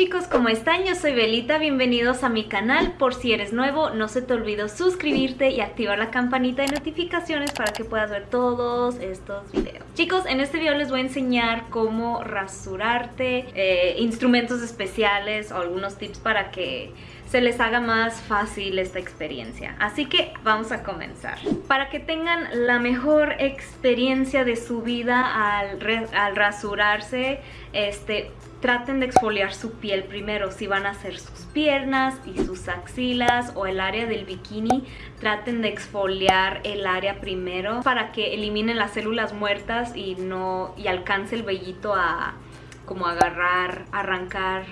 chicos, ¿cómo están? Yo soy Belita, bienvenidos a mi canal. Por si eres nuevo, no se te olvide suscribirte y activar la campanita de notificaciones para que puedas ver todos estos videos. Chicos, en este video les voy a enseñar cómo rasurarte, eh, instrumentos especiales o algunos tips para que se les haga más fácil esta experiencia. Así que vamos a comenzar. Para que tengan la mejor experiencia de su vida al, al rasurarse, este, traten de exfoliar su piel primero. Si van a hacer sus piernas y sus axilas o el área del bikini, traten de exfoliar el área primero para que eliminen las células muertas y no y alcance el vellito a como agarrar, arrancar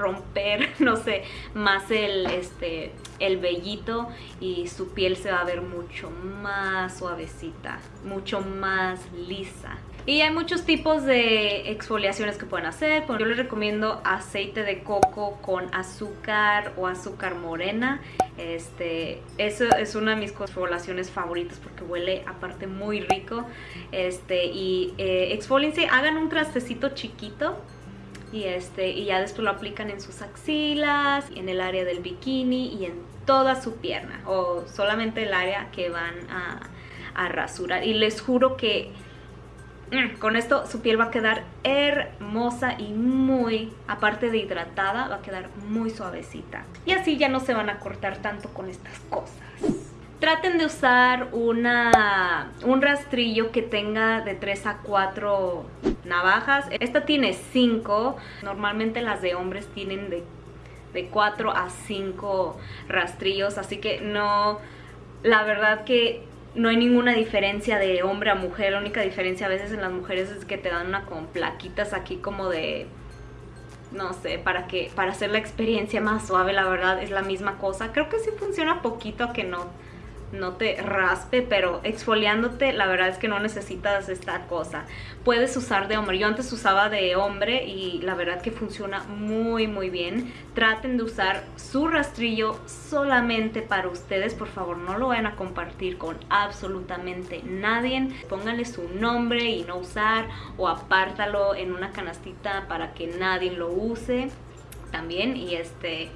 romper, no sé, más el, este, el vellito y su piel se va a ver mucho más suavecita, mucho más lisa. Y hay muchos tipos de exfoliaciones que pueden hacer. Yo les recomiendo aceite de coco con azúcar o azúcar morena. Este, eso es una de mis exfoliaciones favoritas porque huele aparte muy rico. Este, y eh, hagan un trastecito chiquito y, este, y ya después lo aplican en sus axilas, en el área del bikini y en toda su pierna o solamente el área que van a, a rasurar. Y les juro que mm, con esto su piel va a quedar hermosa y muy, aparte de hidratada, va a quedar muy suavecita. Y así ya no se van a cortar tanto con estas cosas. Traten de usar una, un rastrillo que tenga de 3 a 4 navajas. Esta tiene 5, normalmente las de hombres tienen de, de 4 a 5 rastrillos, así que no, la verdad que no hay ninguna diferencia de hombre a mujer, la única diferencia a veces en las mujeres es que te dan una con plaquitas aquí como de no sé, para que para hacer la experiencia más suave, la verdad es la misma cosa. Creo que sí funciona poquito que no no te raspe, pero exfoliándote la verdad es que no necesitas esta cosa. Puedes usar de hombre, yo antes usaba de hombre y la verdad que funciona muy muy bien. Traten de usar su rastrillo solamente para ustedes, por favor no lo vayan a compartir con absolutamente nadie. Pónganle su nombre y no usar o apártalo en una canastita para que nadie lo use también y este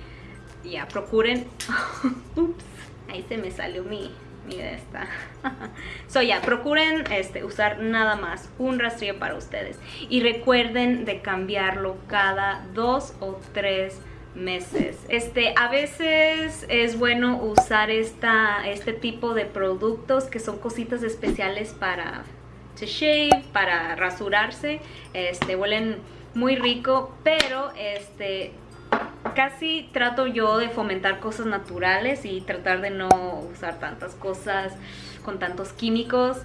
ya procuren ups Ahí se me salió mi, mi de esta. so ya, procuren este, usar nada más un rastrillo para ustedes. Y recuerden de cambiarlo cada dos o tres meses. Este, a veces es bueno usar este tipo de productos que son cositas especiales para to shave, para rasurarse. Este, huelen muy rico, pero este, casi trato yo de fomentar cosas naturales y tratar de no usar tantas cosas con tantos químicos.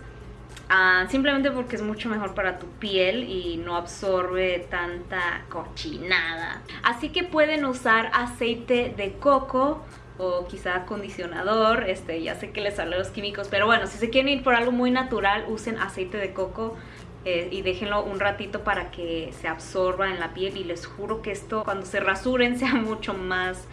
Ah, simplemente porque es mucho mejor para tu piel y no absorbe tanta cochinada. Así que pueden usar aceite de coco o quizá acondicionador, este, ya sé que les salen los químicos, pero bueno, si se quieren ir por algo muy natural, usen aceite de coco eh, y déjenlo un ratito para que se absorba en la piel y les juro que esto cuando se rasuren sea mucho más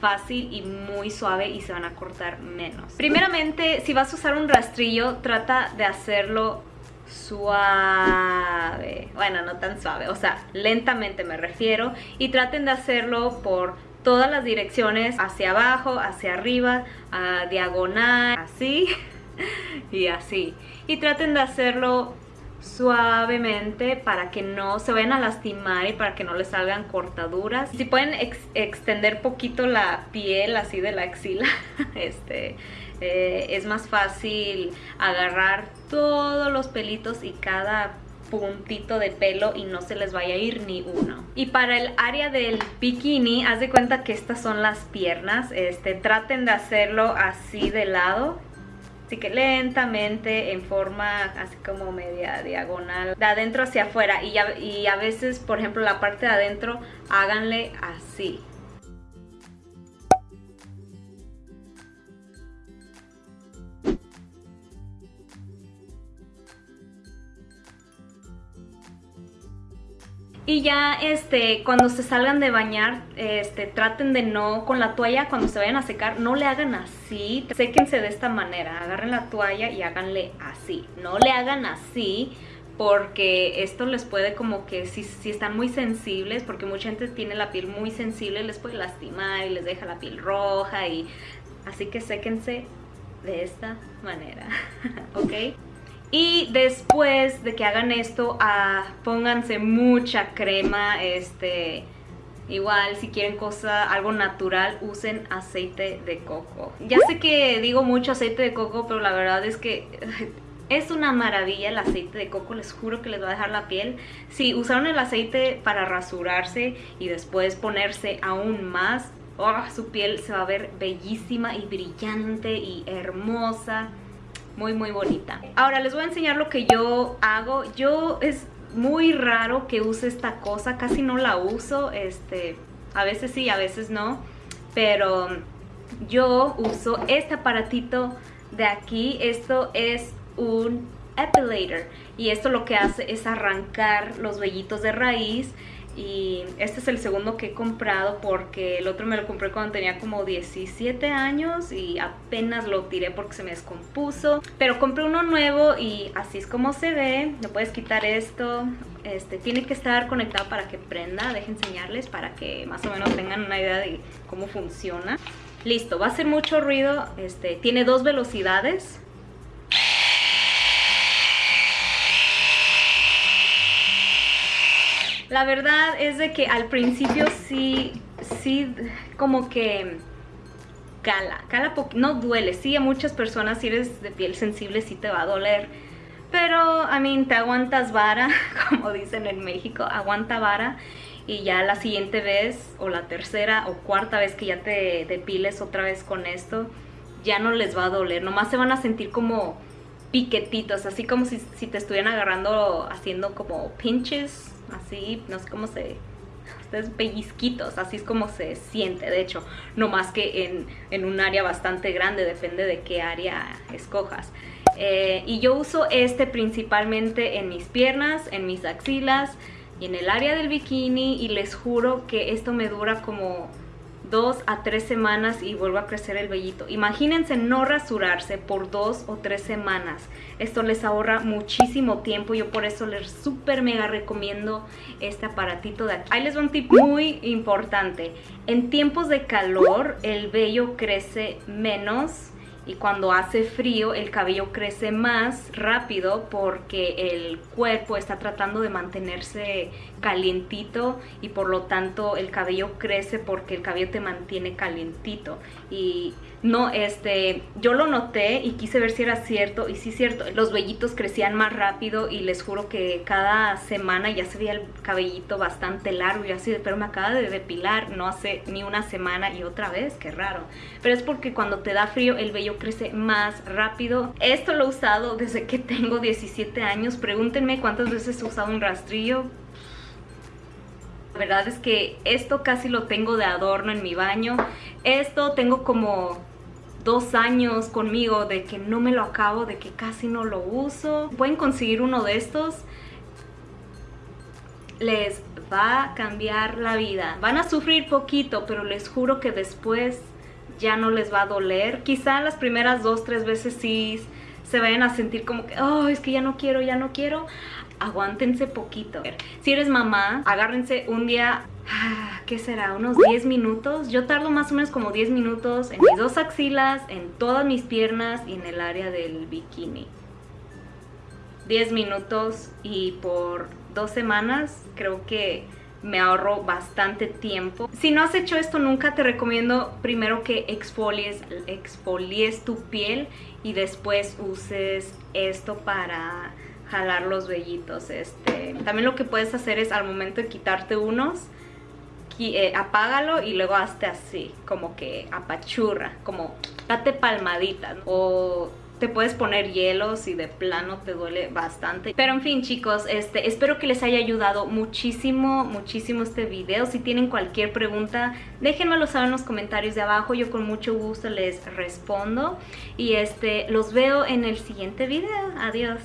fácil y muy suave y se van a cortar menos. Primeramente, si vas a usar un rastrillo, trata de hacerlo suave, bueno, no tan suave, o sea, lentamente me refiero, y traten de hacerlo por todas las direcciones, hacia abajo, hacia arriba, a diagonal, así y así. Y traten de hacerlo suavemente para que no se vayan a lastimar y para que no les salgan cortaduras. Si pueden extender poquito la piel así de la axila, este, eh, es más fácil agarrar todos los pelitos y cada puntito de pelo y no se les vaya a ir ni uno. Y para el área del bikini, haz de cuenta que estas son las piernas. Este, traten de hacerlo así de lado Así que lentamente, en forma así como media diagonal, de adentro hacia afuera. Y, y a veces, por ejemplo, la parte de adentro, háganle así. Y ya este, cuando se salgan de bañar, este, traten de no, con la toalla, cuando se vayan a secar, no le hagan así. Séquense de esta manera, agarren la toalla y háganle así. No le hagan así porque esto les puede como que si, si, están muy sensibles, porque mucha gente tiene la piel muy sensible, les puede lastimar y les deja la piel roja y así que séquense de esta manera, ¿ok? Y después de que hagan esto, ah, pónganse mucha crema, este, igual si quieren cosa, algo natural, usen aceite de coco. Ya sé que digo mucho aceite de coco, pero la verdad es que es una maravilla el aceite de coco, les juro que les va a dejar la piel. Si usaron el aceite para rasurarse y después ponerse aún más, oh, su piel se va a ver bellísima y brillante y hermosa muy muy bonita. Ahora les voy a enseñar lo que yo hago. Yo es muy raro que use esta cosa casi no la uso este a veces sí a veces no pero yo uso este aparatito de aquí. Esto es un epilator y esto lo que hace es arrancar los vellitos de raíz y este es el segundo que he comprado porque el otro me lo compré cuando tenía como 17 años y apenas lo tiré porque se me descompuso. Pero compré uno nuevo y así es como se ve. Le puedes quitar esto. Este tiene que estar conectado para que prenda. Dejen enseñarles para que más o menos tengan una idea de cómo funciona. Listo, va a hacer mucho ruido. Este tiene dos velocidades La verdad es de que al principio sí, sí, como que cala, cala no duele, sí a muchas personas si eres de piel sensible sí te va a doler, pero a mí te aguantas vara, como dicen en México, aguanta vara y ya la siguiente vez o la tercera o cuarta vez que ya te depiles otra vez con esto, ya no les va a doler, nomás se van a sentir como piquetitos, así como si, si te estuvieran agarrando haciendo como pinches así, no sé cómo se... Ustedes pellizquitos, así es como se siente, de hecho, no más que en, en un área bastante grande, depende de qué área escojas. Eh, y yo uso este principalmente en mis piernas, en mis axilas y en el área del bikini y les juro que esto me dura como dos a tres semanas y vuelvo a crecer el vellito. Imagínense no rasurarse por dos o tres semanas. Esto les ahorra muchísimo tiempo. Yo por eso les súper mega recomiendo este aparatito de. Ahí les va un tip muy importante. En tiempos de calor el vello crece menos y cuando hace frío el cabello crece más rápido porque el cuerpo está tratando de mantenerse calientito y por lo tanto el cabello crece porque el cabello te mantiene calientito. Y no, este, yo lo noté y quise ver si era cierto y sí cierto, los vellitos crecían más rápido y les juro que cada semana ya se veía el cabellito bastante largo y así, pero me acaba de depilar no hace ni una semana y otra vez, qué raro, pero es porque cuando te da frío el vello crece más rápido. Esto lo he usado desde que tengo 17 años, pregúntenme cuántas veces he usado un rastrillo, la verdad es que esto casi lo tengo de adorno en mi baño. Esto tengo como dos años conmigo de que no me lo acabo, de que casi no lo uso. Pueden conseguir uno de estos. Les va a cambiar la vida. Van a sufrir poquito, pero les juro que después ya no les va a doler. Quizá las primeras dos, tres veces sí se vayan a sentir como que, oh, es que ya no quiero, ya no quiero. Aguántense poquito. Si eres mamá, agárrense un día Ah, ¿qué será? Unos 10 minutos. Yo tardo más o menos como 10 minutos en mis dos axilas, en todas mis piernas y en el área del bikini. 10 minutos y por dos semanas creo que me ahorro bastante tiempo. Si no has hecho esto nunca, te recomiendo primero que exfolies, exfolies tu piel y después uses esto para jalar los vellitos. Este, también lo que puedes hacer es al momento de quitarte unos, eh, apágalo y luego hazte así, como que apachurra, como date palmaditas o te puedes poner hielo si de plano te duele bastante. Pero en fin chicos, este, espero que les haya ayudado muchísimo, muchísimo este video. Si tienen cualquier pregunta, déjenmelo saber en los comentarios de abajo. Yo con mucho gusto les respondo. Y este, los veo en el siguiente video. Adiós.